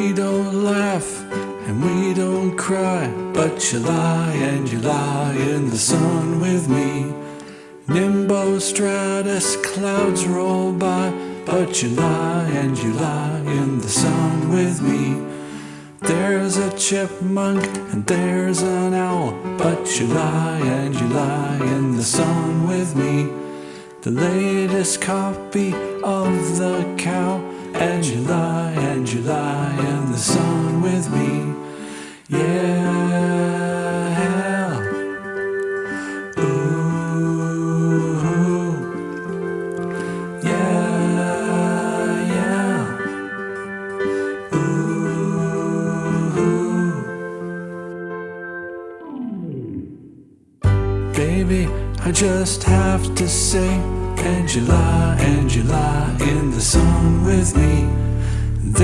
We don't laugh and we don't cry, but you lie and you lie in the sun with me. Nimbostratus clouds roll by, but you lie and you lie in the sun with me. There's a chipmunk and there's an owl, but you lie and you lie in the sun with me. The latest copy of the cow, and you lie sun with me. Yeah. Ooh. Yeah, yeah. Ooh. Baby, I just have to say, you lie in the sun with me.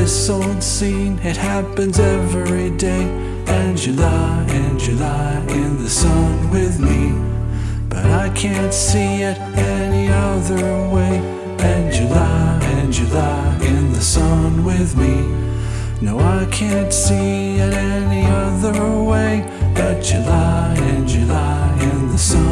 This old scene, it happens every day, and you lie, and you lie in the sun with me. But I can't see it any other way, and you lie, and you lie in the sun with me. No, I can't see it any other way, but you lie, and you lie in the sun.